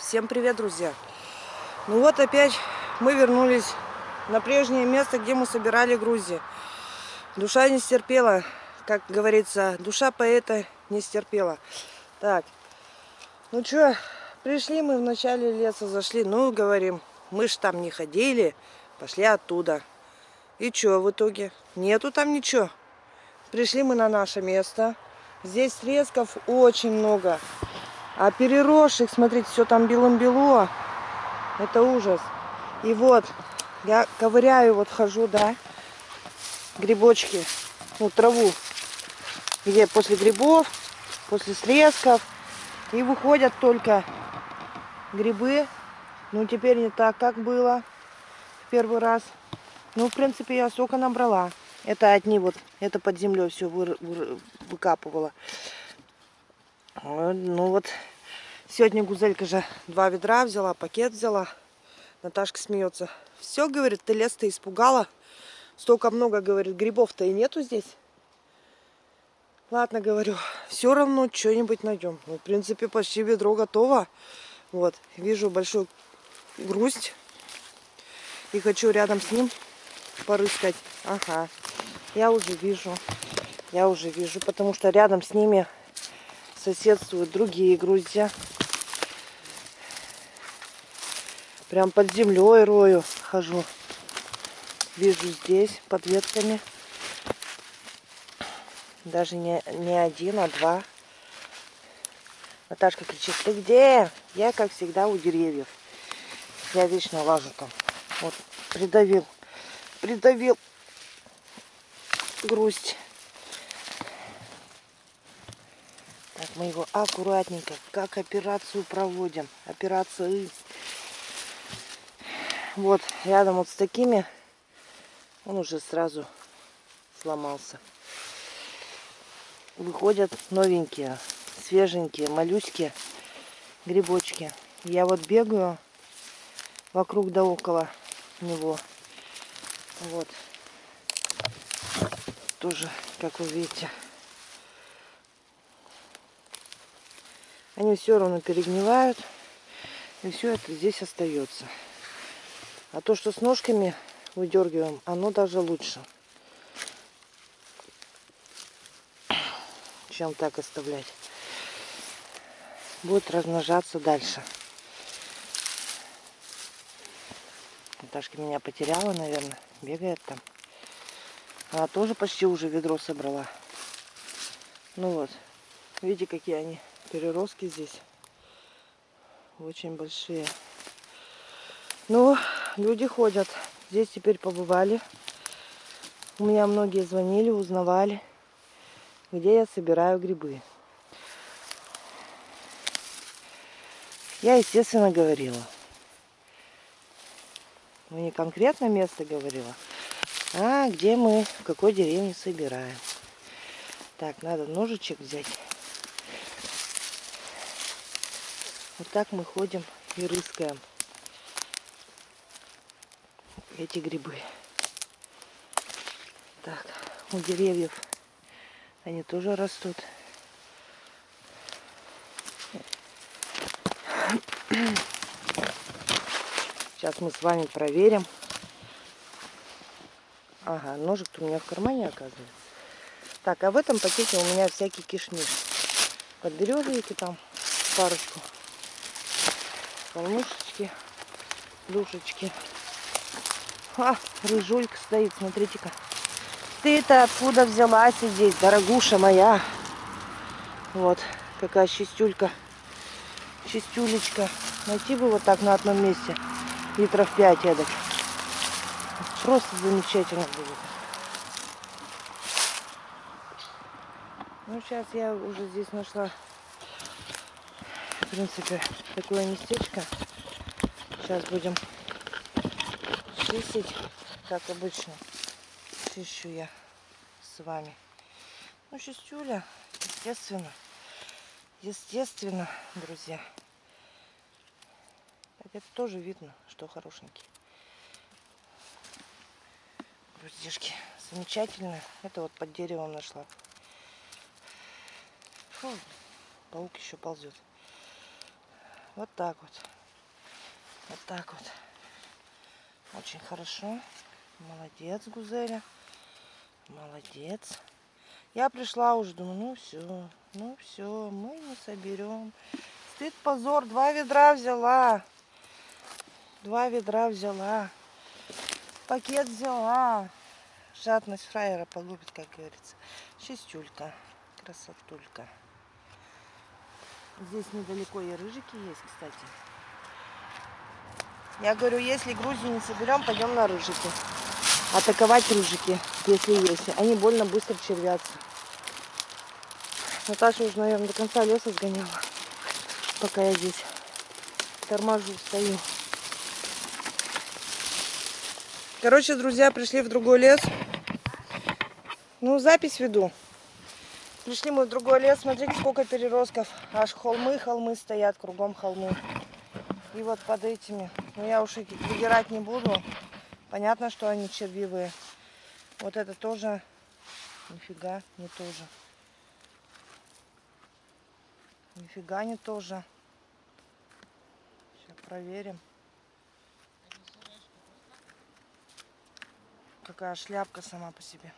Всем привет, друзья! Ну вот опять мы вернулись на прежнее место, где мы собирали грузи. Душа не стерпела, как говорится, душа поэта не стерпела. Так, ну что, пришли мы в начале леса, зашли, ну говорим, мы ж там не ходили, пошли оттуда. И что в итоге? Нету там ничего. Пришли мы на наше место. Здесь срезков очень много. А переросших, смотрите, все там белым-бело. Это ужас. И вот, я ковыряю, вот хожу, да, грибочки, ну, траву, где после грибов, после срезков. И выходят только грибы. Ну, теперь не так, как было в первый раз. Ну, в принципе, я сока набрала. Это одни вот, это под землей все вы, вы, выкапывала. Ну вот, сегодня Гузелька же два ведра взяла, пакет взяла. Наташка смеется. Все, говорит, ты лес-то испугала. Столько много, говорит, грибов-то и нету здесь. Ладно, говорю, все равно что-нибудь найдем. Ну, в принципе, почти ведро готово. Вот, вижу большой грусть. И хочу рядом с ним порыскать. Ага, я уже вижу. Я уже вижу, потому что рядом с ними соседствуют другие грузья. Прям под землей рою хожу. Вижу здесь под ветками. Даже не, не один, а два. Наташка кричит, ты где? Я, как всегда, у деревьев. Я вечно лажу там. Вот, придавил. Придавил грусть. Так, мы его аккуратненько, как операцию проводим. Операция. Вот, рядом вот с такими он уже сразу сломался. Выходят новенькие, свеженькие, малюськие грибочки. Я вот бегаю вокруг да около него. Вот. Тоже, как вы видите, они все равно перегнивают. И все это здесь остается. А то, что с ножками выдергиваем, оно даже лучше. Чем так оставлять. Будет размножаться дальше. Наташка меня потеряла, наверное. Бегает там. Она тоже почти уже ведро собрала. Ну вот. Видите, какие они переростки здесь. Очень большие. Ну, люди ходят. Здесь теперь побывали. У меня многие звонили, узнавали, где я собираю грибы. Я, естественно, говорила. Ну, не конкретно место говорила, а где мы, в какой деревне собираем. Так, надо ножичек взять. Вот так мы ходим и рыскаем эти грибы. Так, у деревьев они тоже растут. Сейчас мы с вами проверим. Ага, ножик у меня в кармане оказывается. Так, а в этом пакете у меня всякий кишмиш. Подберезовики там парочку. Калмышечки, душечки. А, рыжулька стоит, смотрите-ка. Ты-то откуда взялась здесь, дорогуша моя? Вот, какая чистюлька. Чистюлечка. Найти бы вот так на одном месте. Литров 5 эдак. Просто замечательно будет. Ну, сейчас я уже здесь нашла, в принципе, такое местечко. Сейчас будем чистить, как обычно. Чищу я с вами. Ну, чистюля, естественно. Естественно, друзья. Так это тоже видно, что хорошенький. Груздишки замечательно. Это вот под деревом нашла. Фу, паук еще ползет. Вот так вот. Вот так вот. Очень хорошо. Молодец, Гузеля. Молодец. Я пришла уже, думаю, ну все, ну все, мы не соберем. Стыд, позор, два ведра взяла. Два ведра взяла. Пакет взяла. Жадность фраера погубит, как говорится. Шестюлька. Красотулька. Здесь недалеко и рыжики есть, кстати. Я говорю, если Грузию не соберем, пойдем на рыжики. Атаковать рыжики, если есть. Они больно быстро червятся. Наташа уже, наверное, до конца леса сгоняла, пока я здесь торможу, стою. Короче, друзья, пришли в другой лес. Ну, запись веду. Пришли мы в другой лес. Смотрите, сколько переростков. Аж холмы, холмы стоят, кругом холмы. И вот под этими. Но я уж их выдирать не буду. Понятно, что они червивые. Вот это тоже. Нифига, не тоже. Нифига не тоже. Сейчас проверим. Какая шляпка сама по себе.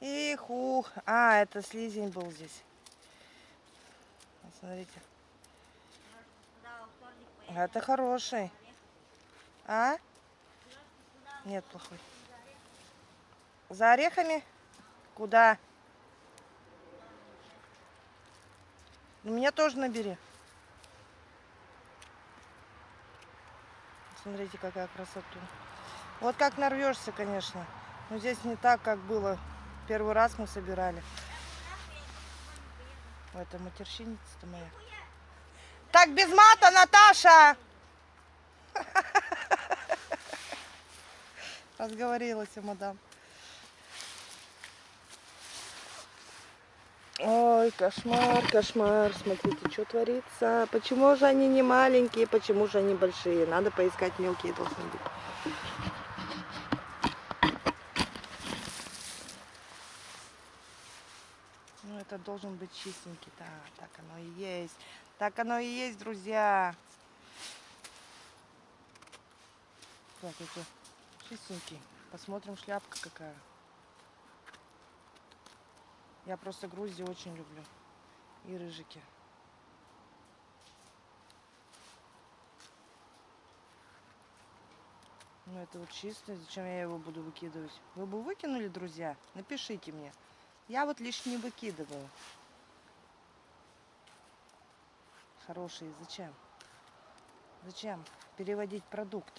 Эх, ух. А, это слизень был здесь. Смотрите. Это хороший. А? Нет, плохой. За орехами? Куда? Ну, меня тоже набери. Смотрите, какая красота. Вот как нарвешься, конечно. Но здесь не так, как было Первый раз мы собирали. Это матерщиница-то моя. Так, без мата, Наташа! Разговорилась, мадам. Ой, кошмар, кошмар. Смотрите, что творится. Почему же они не маленькие, почему же они большие? Надо поискать мелкие должны быть. Это должен быть чистенький. Да, так оно и есть. Так оно и есть, друзья. Так, это чистенький. Посмотрим, шляпка какая. Я просто Грузию очень люблю. И рыжики. Ну это вот чистый. Зачем я его буду выкидывать? Вы бы выкинули, друзья? Напишите мне. Я вот лишь не выкидываю. Хорошие. Зачем? Зачем переводить продукт?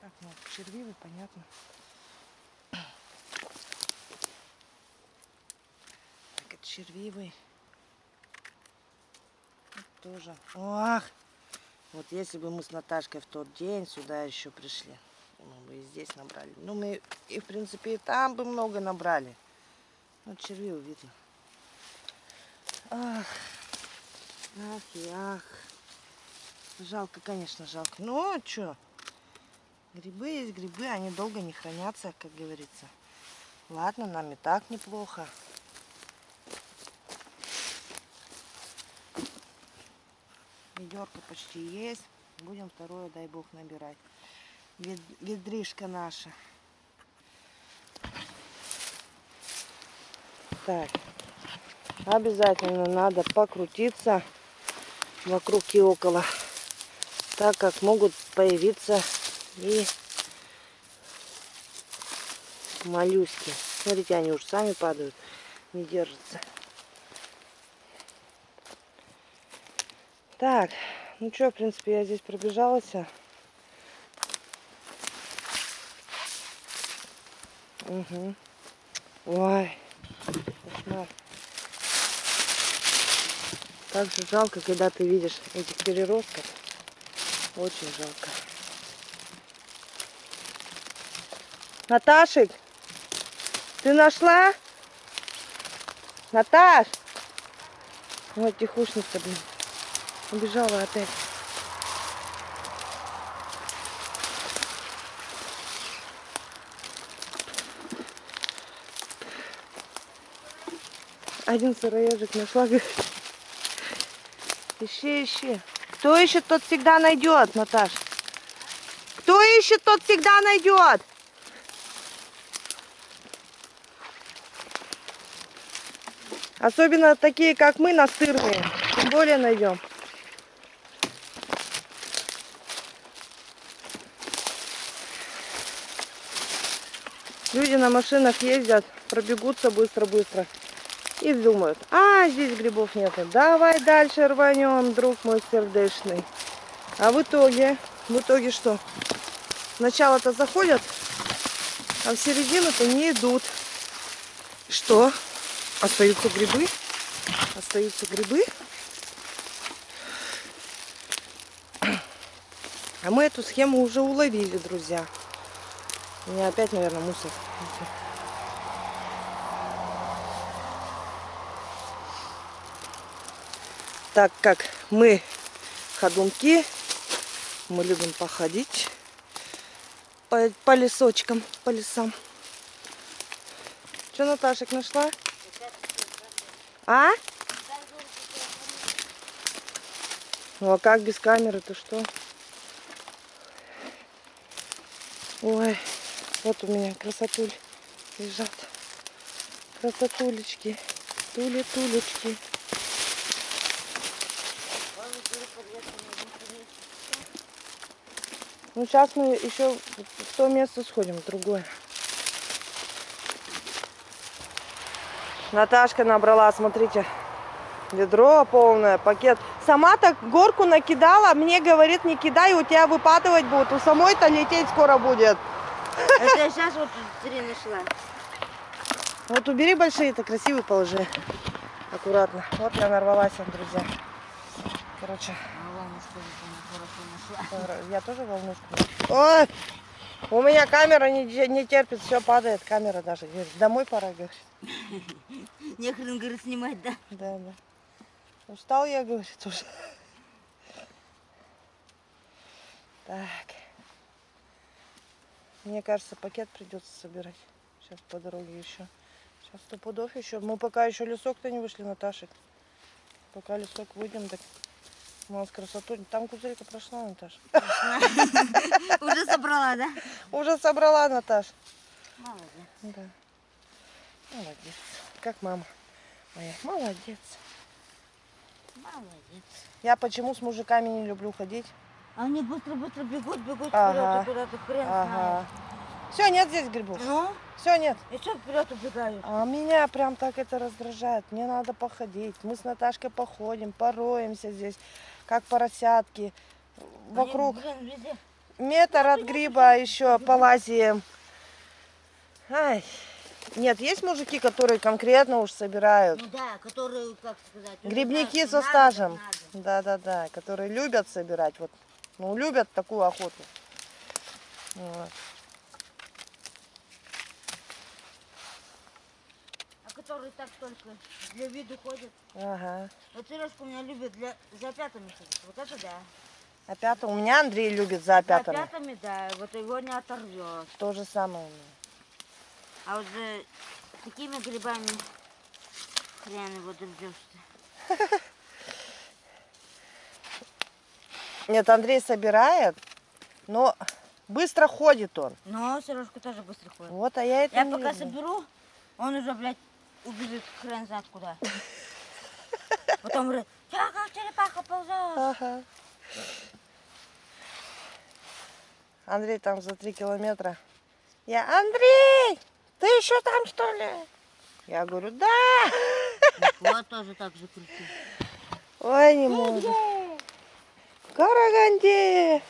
Так, ну, червивый, понятно. Так, это червивый. Вот тоже. Ох! Вот если бы мы с Наташкой в тот день сюда еще пришли мы бы и здесь набрали. Ну, мы и, в принципе, и там бы много набрали. Ну, червей видно. Ах, ах и ах. Жалко, конечно, жалко. Ну, а что? Грибы есть грибы, они долго не хранятся, как говорится. Ладно, нам и так неплохо. Ведерко почти есть. Будем второе, дай бог, набирать ведришка наша. Так, обязательно надо покрутиться вокруг и около, так как могут появиться и моллюски. Смотрите, они уже сами падают, не держатся. Так, ну что, в принципе, я здесь пробежалась. Угу. Ой, кошмар. Так же жалко, когда ты видишь этих переростков. Очень жалко. Наташик, ты нашла? Наташ! Вот тихушница, блин. Убежала опять. Один сыроежик нашла. говорит. Ищи, ищи. Кто ищет, тот всегда найдет, Наташ. Кто ищет, тот всегда найдет. Особенно такие, как мы, настырные. Тем более найдем. Люди на машинах ездят, пробегутся быстро-быстро. И думают, а, здесь грибов нет. Давай дальше рванем, друг мой сердечный. А в итоге, в итоге что? Сначала-то заходят, а в середину-то не идут. Что? Остаются грибы? Остаются грибы? А мы эту схему уже уловили, друзья. У меня опять, наверное, мусор. Так как мы ходунки, мы любим походить по, по лесочкам, по лесам. Что Наташек нашла? А? Ну а как без камеры, то что? Ой, вот у меня красотуль лежат. Красотулечки, тули-тулечки. Ну сейчас мы еще в то место сходим, в другое. Наташка набрала, смотрите, ведро полное, пакет. Сама так горку накидала, мне говорит, не кидай, у тебя выпадывать будут. У самой-то лететь скоро будет. Это я сейчас вот три нашла. Вот убери большие, это красивый положи. Аккуратно. Вот я нарвалась, друзья. Короче, А волнушку хорошо нашла. Я тоже волнушку. Ой, у меня камера не, не терпит, все падает, камера даже. Говорит, Домой пора, говорит. Нехрен, говорит, снимать, да? Да, да. Устал я, говорит, уже. Так. Мне кажется, пакет придется собирать. Сейчас по дороге еще. Сейчас сто пудов еще. Мы пока еще лесок-то не вышли, Наташек. Пока лесок выйдем, так у нас красоту. Там кузелька прошла, Наташа. Уже собрала, да? Уже собрала, Наташ. Молодец. Да. Молодец. Как мама моя. Молодец. Молодец. Я почему с мужиками не люблю ходить? Они быстро-быстро бегут, бегут Ага. вперед, и куда-то хрен Ага. Все, нет здесь грибов. знает. Ну, Все, нет. и что вперед убегают? А меня прям так это раздражает. Мне надо походить. Мы с Наташкой походим, пороемся здесь, как поросятки. Вокруг метр от гриба еще полазием. Ай. Нет, есть мужики, которые конкретно уж собирают. Ну да, которые, как сказать... уже Грибники со стажем. Да-да-да, которые любят собирать. Вот, ну, любят такую охоту. Вот. Которые так только для виду ходят. Ага. Вот Сережка у меня любит для... за пятами ходить. Вот это да. А пятый, у меня Андрей любит за За пятами. пятами, да. Вот его не оторвет. То же самое у меня. А вот за такими грибами хрен его дождешься. Нет, Андрей собирает, но быстро ходит он. Но Сережка тоже быстро ходит. Вот, а я это Я пока люблю. соберу, он уже, блядь, убежит хрен знает куда. Потом говорит, я как черепаха ползет. Ага. Андрей там за три километра. Я, Андрей, ты еще там что ли? Я говорю, да. Вот тоже так же крутит. Ой, не могу. Караганде.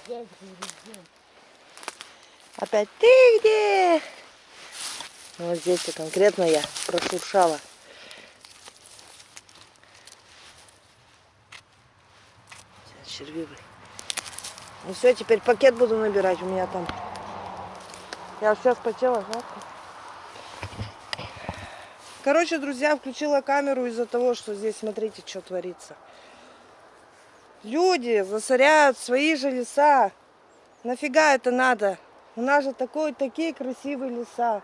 Опять ты где? Вот здесь конкретно я прошуршала. Сейчас. Ну все, теперь пакет буду набирать у меня там. Я все спотела, жарко. Короче, друзья, включила камеру из-за того, что здесь, смотрите, что творится. Люди засоряют свои же леса. Нафига это надо? У нас же такой, такие красивые леса.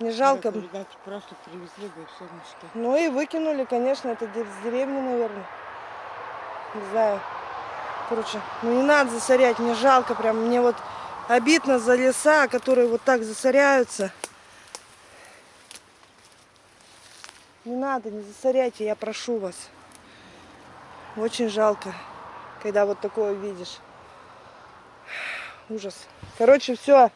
Не жалко. Видать, просто привезли, и все в мешке. Ну и выкинули, конечно, это с деревни, наверное. Не знаю. Короче, ну не надо засорять, мне жалко прям. Мне вот обидно за леса, которые вот так засоряются. Не надо, не засоряйте, я прошу вас. Очень жалко, когда вот такое видишь. Ужас. Короче, все.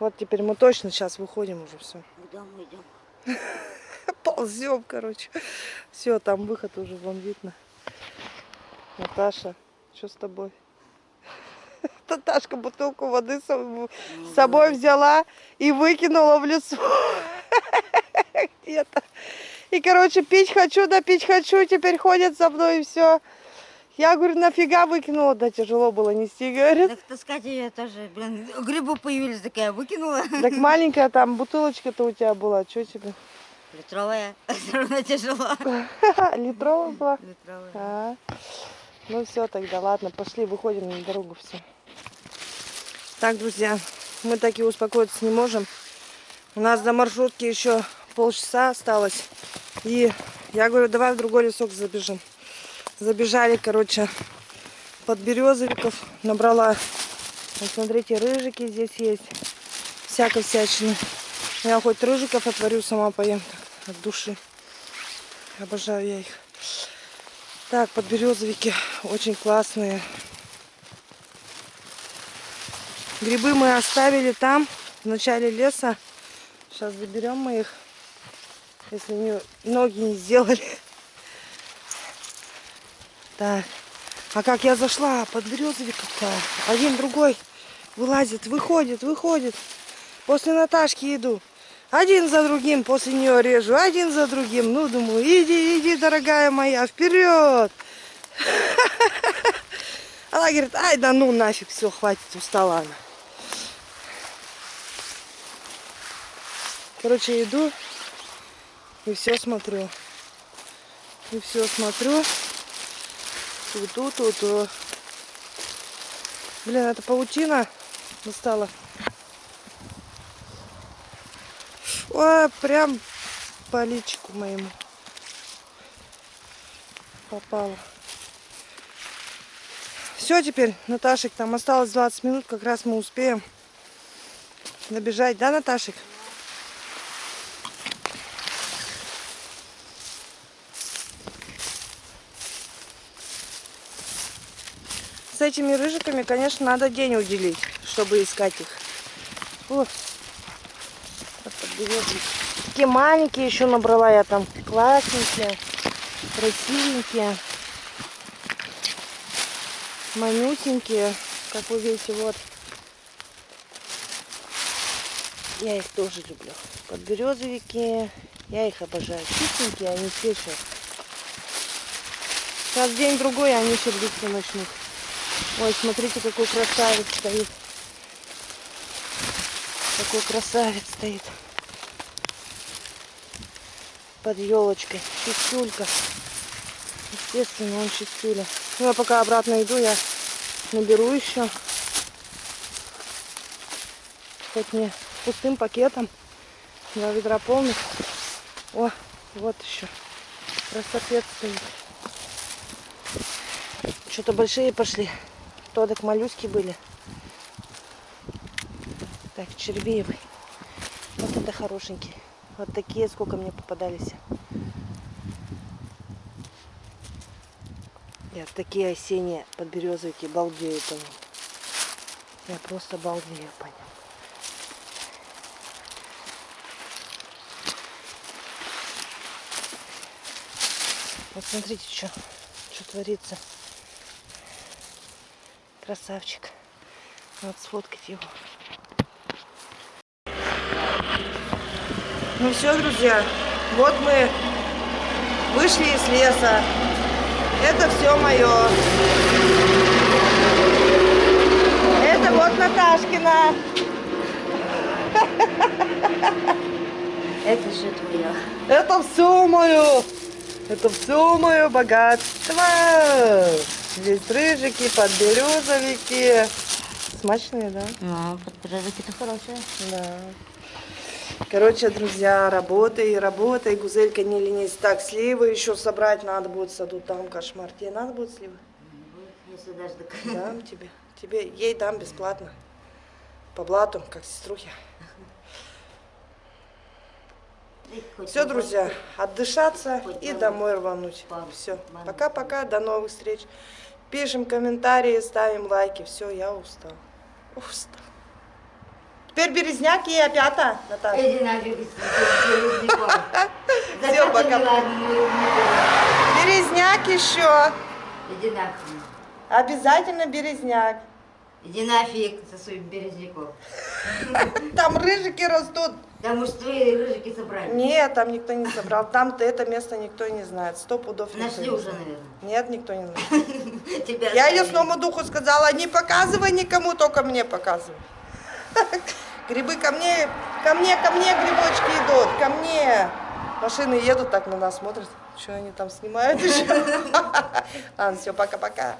Вот теперь мы точно сейчас выходим уже все. В дом идем. Ползем, короче. Все, там выход уже вон видно. Наташа, что с тобой? Наташка бутылку воды с соб- с собой взяла и выкинула в лесу. Где-то. И, короче, пить хочу, да пить хочу, теперь ходят за мной и все. Я говорю, нафига выкинула? Да тяжело было нести, говорит. Так таскать ее тоже, блин, грибы появились, такая выкинула. Так маленькая там бутылочка-то у тебя была, что тебе? Литровая, все равно тяжело. Литровая была? Литровая. А, ну все, тогда ладно, пошли, выходим на дорогу все. Так, друзья, мы так и успокоиться не можем. У нас до маршрутки еще полчаса осталось. И я говорю, давай в другой лесок забежим. Забежали, короче, под березовиков. Набрала, вот смотрите, рыжики здесь есть. Всякой всячины. Я хоть рыжиков отварю, сама поем так, от души. Обожаю я их. Так, подберезовики очень классные. Грибы мы оставили там, в начале леса. Сейчас заберем мы их, если не, ноги не сделали. Так, а как я зашла под березовиков-то? Один другой вылазит, выходит, выходит. После Наташки иду. Один за другим после нее режу, один за другим. Ну, думаю, иди, иди, дорогая моя, вперед. Она говорит, ай, да ну нафиг, все, хватит, устала она. Короче, иду и все смотрю. И все смотрю. Ту-ту, ту-ту. Блин, это паутина достала. Ой, прям по личику моему попало. Все теперь, Наташек, там осталось 20 минут, как раз мы успеем набежать, да, Наташек? С этими рыжиками, конечно, надо день уделить, чтобы искать их. Вот. Такие маленькие еще набрала я там. Классненькие, красивенькие, манюсенькие. Как вы видите, вот. Я их тоже люблю. Подберезовики. Я их обожаю. Чистенькие, они еще. Сейчас день-другой, и они сердиться начнут. Ой, смотрите, какой красавец стоит. Какой красавец стоит. Под елочкой. Чистюлька. Естественно, он чистюля. Ну, я пока обратно иду, я наберу еще. Хоть не пустым пакетом. Два ведра полных. О, вот еще. Красавец стоит. Что-то большие пошли. То так моллюски были. Так, червивый. Вот это хорошенький. Вот такие, сколько мне попадались. Я такие осенние подберезовики балдею по ним. Я просто балдею по ним. Вот смотрите, что, что творится. Красавчик. Надо сфоткать его. Ну все, друзья, вот мы вышли из леса. Это все мое. Это вот Наташкина. Это же твое. Это все мое. Это все мое богатство. Здесь рыжики, подберезовики. Смачные, да? Ну, подберезовики-то хорошие. Да. Короче, друзья, работай, работай, гузелька не ленись. Так, сливы еще собрать надо будет в саду, там кошмар. Тебе надо будет сливы? Если даже. Дам тебе. Тебе, ей дам бесплатно. По блату, как сеструхе. Все, друзья, отдышаться и домой рвануть. Все. Пока-пока, до новых встреч. Пишем комментарии, ставим лайки. Все, я устал. Устал. Теперь березняк и опята, Наташа. Березняков. Всё, пока. Березняк еще. Иди нафиг. Обязательно березняк. Иди нафиг со своим березняком. Там рыжики растут. Потому что твои рыжики собрали. Нет, там никто не собрал. Там-то это место никто не знает. Сто пудов Нашли уже, наверное. Нет, никто не знает. Тебя Я оставили. лесному духу сказала, не показывай никому, только мне показывай. Грибы ко мне, ко мне, ко мне грибочки идут, ко мне. Машины едут, так на нас смотрят. Что они там снимают еще? Ладно, все, пока-пока.